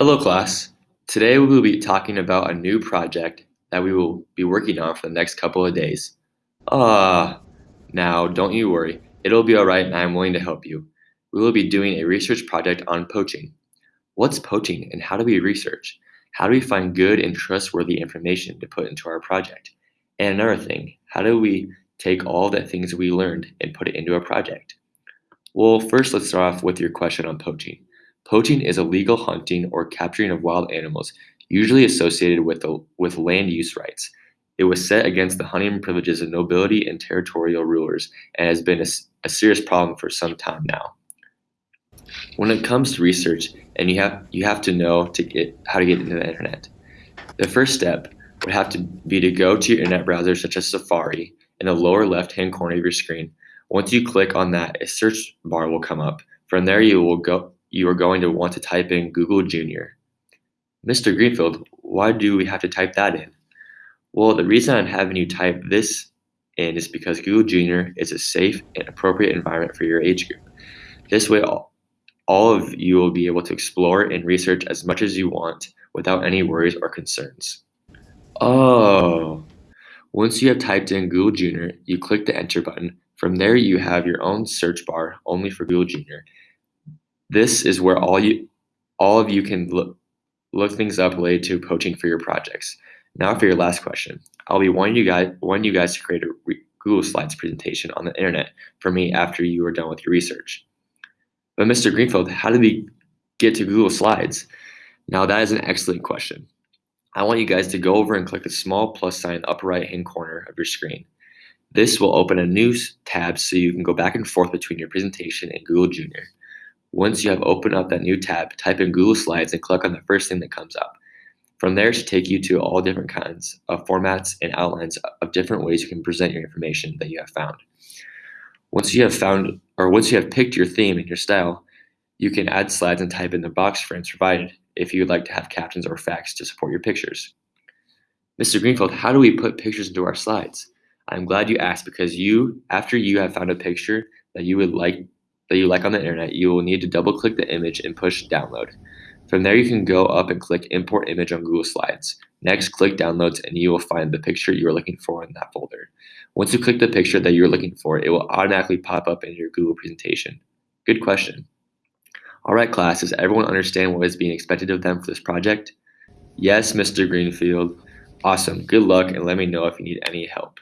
Hello class. Today we will be talking about a new project that we will be working on for the next couple of days. Ah, now don't you worry. It'll be alright and I'm willing to help you. We will be doing a research project on poaching. What's poaching and how do we research? How do we find good and trustworthy information to put into our project? And another thing, how do we take all the things we learned and put it into a project? Well, first let's start off with your question on poaching. Poaching is illegal hunting or capturing of wild animals, usually associated with, the, with land use rights. It was set against the hunting privileges of nobility and territorial rulers and has been a, a serious problem for some time now. When it comes to research, and you have you have to know to get how to get into the internet. The first step would have to be to go to your internet browser such as Safari in the lower left hand corner of your screen. Once you click on that, a search bar will come up. From there you will go you are going to want to type in Google Junior. Mr. Greenfield, why do we have to type that in? Well, the reason I'm having you type this in is because Google Junior is a safe and appropriate environment for your age group. This way, all, all of you will be able to explore and research as much as you want without any worries or concerns. Oh, once you have typed in Google Junior, you click the enter button. From there, you have your own search bar only for Google Junior. This is where all you all of you can look, look things up related to poaching for your projects. Now for your last question. I'll be wanting you guys wanting you guys to create a Google Slides presentation on the internet for me after you are done with your research. But Mr. Greenfield, how did we get to Google Slides? Now that is an excellent question. I want you guys to go over and click the small plus sign upper right hand corner of your screen. This will open a new tab so you can go back and forth between your presentation and Google Junior. Once you have opened up that new tab, type in Google Slides and click on the first thing that comes up. From there, it should take you to all different kinds of formats and outlines of different ways you can present your information that you have found. Once you have found, or once you have picked your theme and your style, you can add slides and type in the box frames provided if you would like to have captions or facts to support your pictures. Mr. Greenfield, how do we put pictures into our slides? I'm glad you asked because you, after you have found a picture that you would like that you like on the internet, you will need to double click the image and push download. From there, you can go up and click import image on Google Slides. Next, click downloads and you will find the picture you are looking for in that folder. Once you click the picture that you're looking for, it will automatically pop up in your Google presentation. Good question. All right, class, does everyone understand what is being expected of them for this project? Yes, Mr. Greenfield. Awesome. Good luck and let me know if you need any help.